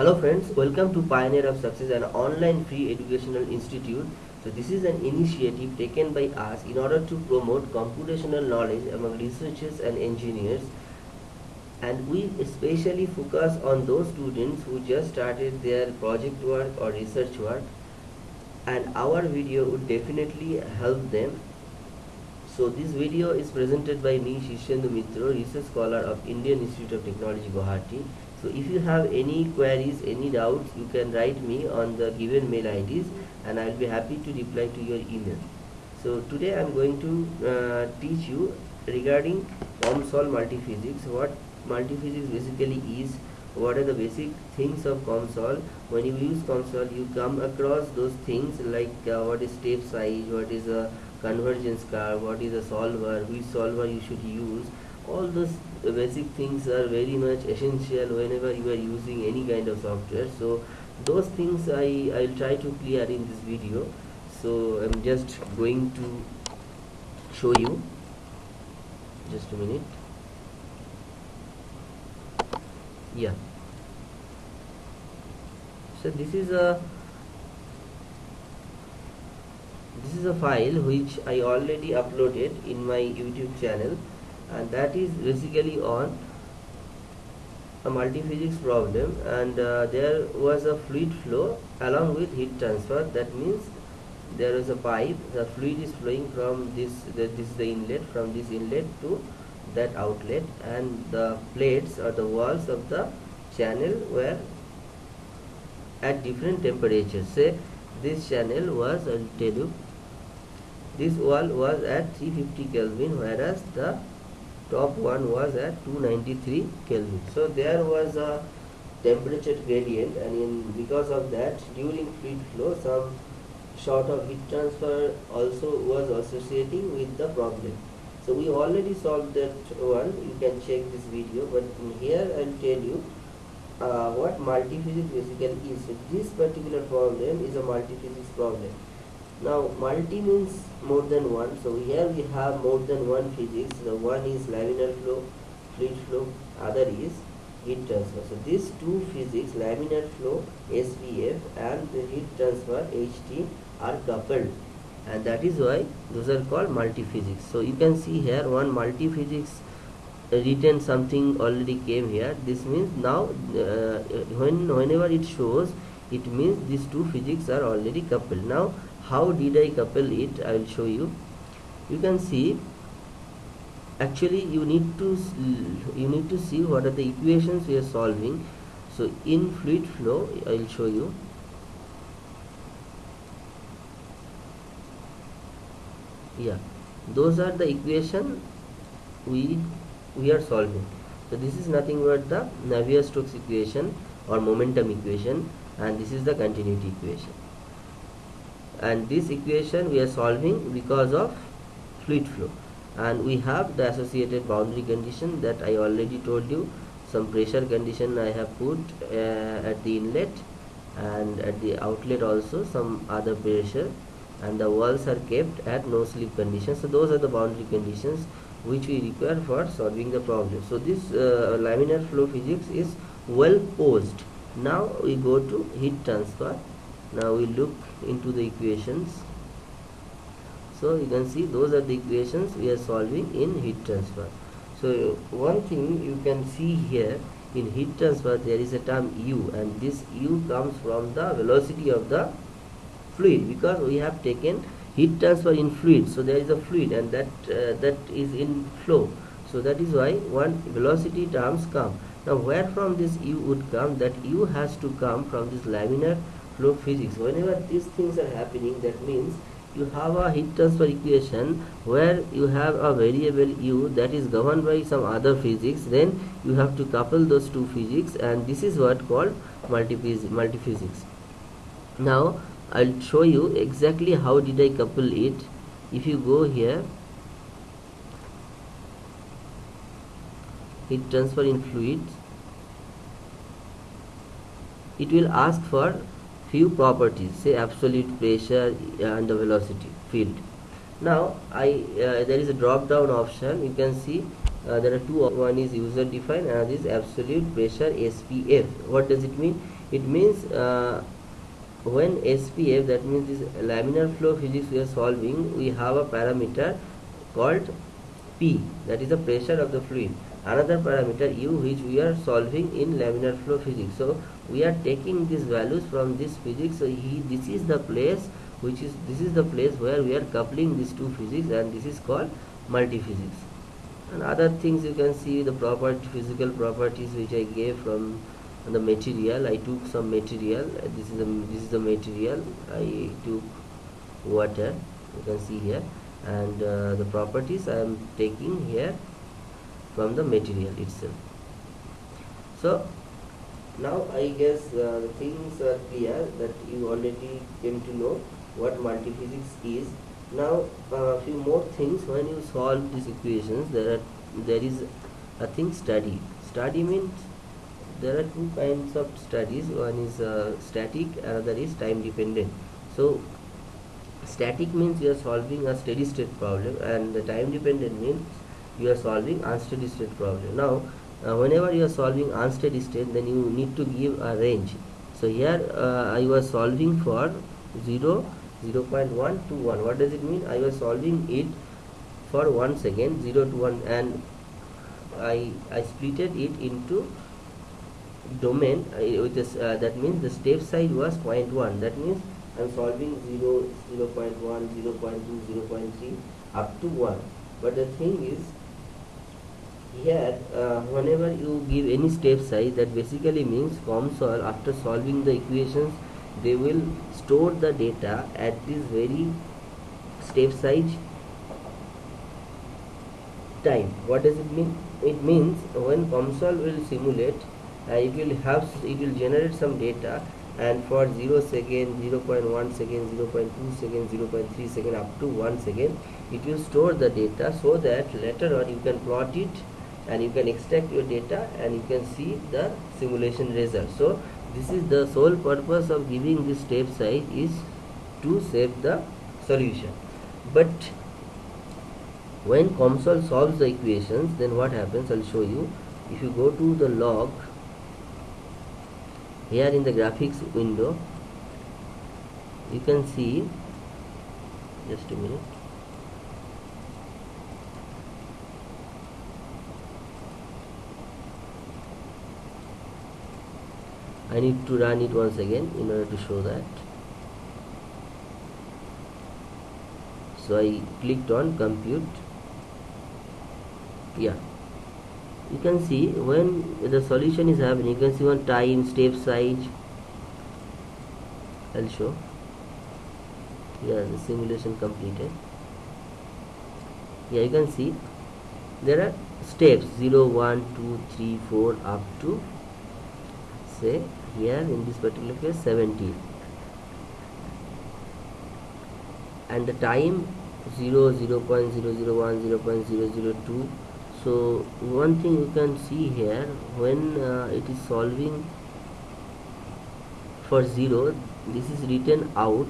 Hello friends, welcome to Pioneer of Success, an online free educational institute. So this is an initiative taken by us in order to promote computational knowledge among researchers and engineers. And we especially focus on those students who just started their project work or research work. And our video would definitely help them. So this video is presented by me, Shishendu Mitra, research scholar of Indian Institute of Technology, Guwahati so if you have any queries any doubts you can write me on the given mail IDs and I'll be happy to reply to your email. So today I'm going to uh, teach you regarding COMSOL multiphysics what multiphysics basically is what are the basic things of COMSOL when you use COMSOL you come across those things like uh, what is step size what is a convergence curve what is a solver which solver you should use all those basic things are very much essential whenever you are using any kind of software. So those things I I'll try to clear in this video. So I'm just going to show you. Just a minute. Yeah. So this is a this is a file which I already uploaded in my YouTube channel and that is basically on a multiphysics problem. And uh, there was a fluid flow along with heat transfer. That means there is a pipe. The fluid is flowing from this the, this is the inlet from this inlet to that outlet. And the plates or the walls of the channel were at different temperatures. Say this channel was I'll tell you this wall was at 350 Kelvin whereas the top one was at 293 Kelvin. So there was a temperature gradient and in because of that during fluid flow some sort of heat transfer also was associating with the problem. So we already solved that one, you can check this video but here I'll tell you uh, what multiphysics basically is. So this particular problem is a multiphysics problem now multi means more than one. So here we have more than one physics. The one is laminar flow fluid flow. Other is heat transfer. So these two physics laminar flow SPF and the heat transfer HT are coupled. And that is why those are called multi-physics so you can see here one multi-physics written something already came here. This means now uh, when whenever it shows it means these two physics are already coupled. Now how did I couple it? I will show you. You can see actually you need to you need to see what are the equations we are solving. So in fluid flow I will show you. Yeah those are the equation we we are solving. So this is nothing but the Navier-Stokes equation or momentum equation and this is the continuity equation and this equation we are solving because of fluid flow. And we have the associated boundary condition that I already told you. Some pressure condition I have put uh, at the inlet and at the outlet also some other pressure. And the walls are kept at no slip condition. So those are the boundary conditions which we require for solving the problem. So this uh, laminar flow physics is well posed. Now we go to heat transfer now we look into the equations. So you can see those are the equations we are solving in heat transfer. So one thing you can see here in heat transfer there is a term u and this u comes from the velocity of the fluid because we have taken heat transfer in fluid. So there is a fluid and that uh, that is in flow. So that is why one velocity terms come. Now where from this u would come? That u has to come from this laminar flow physics. Whenever these things are happening that means you have a heat transfer equation where you have a variable u that is governed by some other physics then you have to couple those two physics and this is what called multiphysics. Now I'll show you exactly how did I couple it. If you go here heat transfer in fluids it will ask for few properties say absolute pressure and the velocity field. Now I uh, there is a drop down option. You can see uh, there are two one is user defined and this absolute pressure SPF what does it mean? It means uh, when SPF that means this laminar flow physics we are solving we have a parameter called P. That is the pressure of the fluid. Another parameter U which we are solving in laminar flow physics. So we are taking these values from this physics so he, this is the place which is this is the place where we are coupling these two physics and this is called multi-physics. And other things you can see the property physical properties which I gave from the material. I took some material. This is the this is the material. I took water you can see here. And uh, the properties I am taking here from the material itself. So now I guess uh, things are clear that you already came to know what multiphysics is. Now a uh, few more things. When you solve these equations there are there is a thing study. Study means there are two kinds of studies. One is uh, static another is time dependent. So static means you are solving a steady state problem and the time dependent means you are solving unsteady state problem. Now uh, whenever you are solving unsteady state then you need to give a range. So here uh, I was solving for 0 0 0.1 to 1 what does it mean? I was solving it for 1 second 0 to 1 and I, I splitted it into domain uh, with this, uh, that means the step size was 0.1 that means I'm solving 0 0 0.1 0 0.2 0 0.3 up to 1 but the thing is here uh, whenever you give any step size that basically means COMSOL after solving the equations they will store the data at this very step size time. What does it mean? It means when COMSOL will simulate uh, it will have it will generate some data and for 0 second 0 0.1 second 0 0.2 second 0 0.3 second up to 1 second it will store the data so that later on you can plot it and you can extract your data and you can see the simulation result so this is the sole purpose of giving this step size is to save the solution. But when COMSOL solves the equations then what happens? I'll show you. If you go to the log here in the graphics window you can see just a minute I need to run it once again in order to show that. So I clicked on compute. Yeah. You can see when the solution is happening you can see one time step size. I'll show. Yeah the simulation completed. Yeah you can see there are steps 0 1 2 3 4 up to say here in this particular case 17 and the time 0 0 0.001 0 0.002 so one thing you can see here when uh, it is solving for 0 this is written out.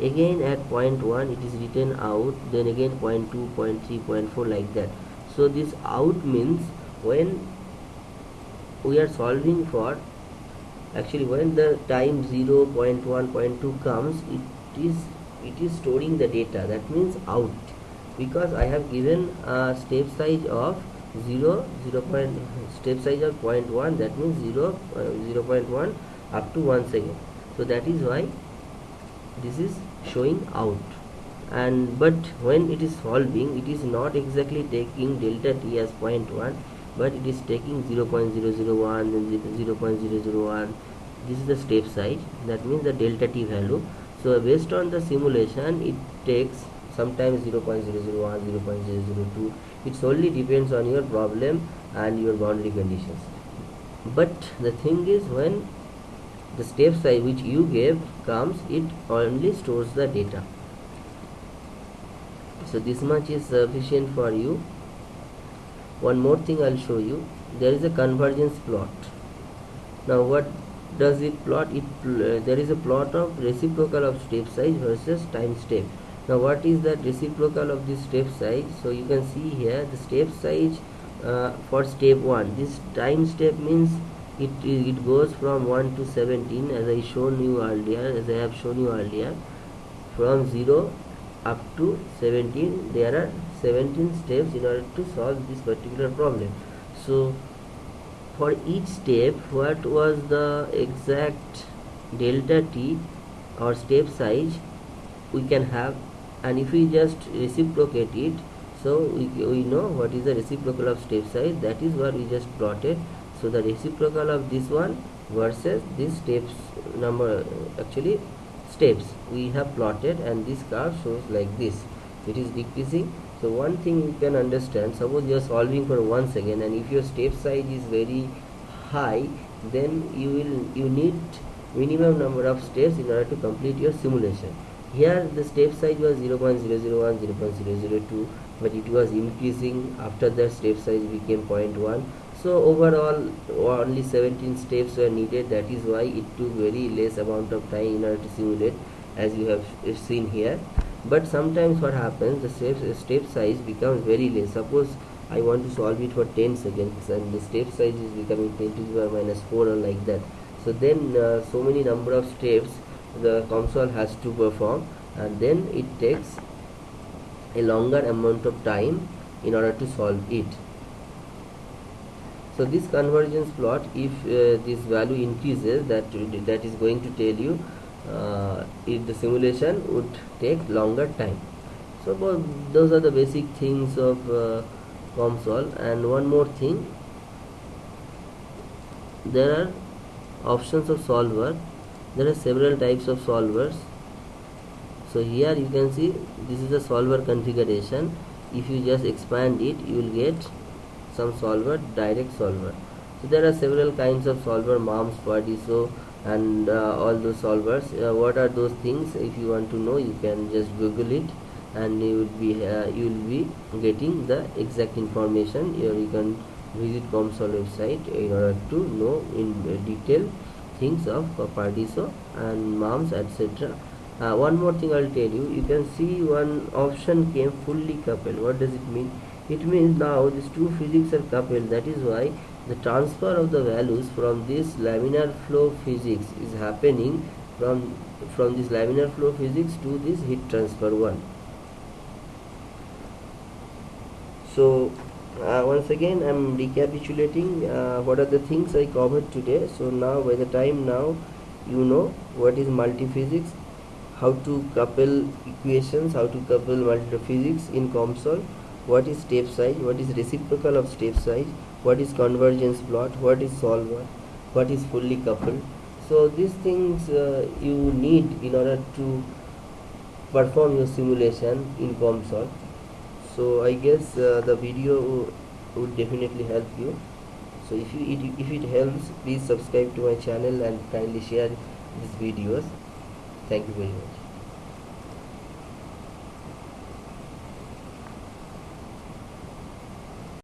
Again at point 1 it is written out. Then again point 2 point 3 point 4 like that. So this out means when we are solving for actually when the time 0 0.1 0.2 comes it is it is storing the data. That means out. Because I have given a step size of 0 0 point step size of 0.1 that means 0 uh, 0 0.1 up to 1 second. So that is why this is showing out. And but when it is solving it is not exactly taking delta t as 0.1 but it is taking 0 0.001 then 0 0.001 this is the step size that means the delta t value. So based on the simulation it takes sometimes 0 0.001 0 0.002 it solely depends on your problem and your boundary conditions. But the thing is when the step size which you gave comes it only stores the data. So this much is sufficient for you one more thing I'll show you. There is a convergence plot. Now what does it plot? It uh, there is a plot of reciprocal of step size versus time step. Now what is the reciprocal of this step size? So you can see here the step size uh, for step 1 this time step means it it goes from 1 to 17 as I shown you earlier as I have shown you earlier. From 0 up to 17 there are 17 steps in order to solve this particular problem. So for each step what was the exact delta t or step size? We can have and if we just reciprocate it so we, we know what is the reciprocal of step size. That is what we just plotted. So the reciprocal of this one versus this steps number actually steps we have plotted and this curve shows like this. It is decreasing so one thing you can understand suppose you are solving for one second and if your step size is very high then you will you need minimum number of steps in order to complete your simulation. Here the step size was 0 0.001 0 0.002 but it was increasing after that step size became 0.1 so overall only 17 steps were needed. That is why it took very less amount of time in order to simulate as you have seen here but sometimes what happens the step, step size becomes very less. Suppose I want to solve it for 10 seconds and the step size is becoming 10 to the power minus 4 or like that. So then uh, so many number of steps the COMSOL has to perform and then it takes a longer amount of time in order to solve it. So this convergence plot if uh, this value increases that that is going to tell you uh, if the simulation would take longer time. So those are the basic things of uh, COMSOL. And one more thing there are options of solver. There are several types of solvers. So here you can see this is the solver configuration. If you just expand it you will get some solver direct solver. So there are several kinds of solver MUMPS, Pardiso and uh, all those solvers. Uh, what are those things? If you want to know you can just google it and you will be uh, you will be getting the exact information. Here you can visit COMSOL website in order to know in detail things of Pardiso and MUMPS etc uh, one more thing I'll tell you. You can see one option came fully coupled. What does it mean? It means now these two physics are coupled. That is why the transfer of the values from this laminar flow physics is happening from from this laminar flow physics to this heat transfer one. So uh, once again I'm recapitulating uh, what are the things I covered today. So now by the time now you know what is multiphysics how to couple equations how to couple multiphysics in COMSOL what is step size what is reciprocal of step size what is convergence plot? What is solver? What is fully coupled? So these things uh, you need in order to perform your simulation in COMSOL so I guess uh, the video would definitely help you. So if you it, if it helps please subscribe to my channel and kindly share these videos. Thank you very much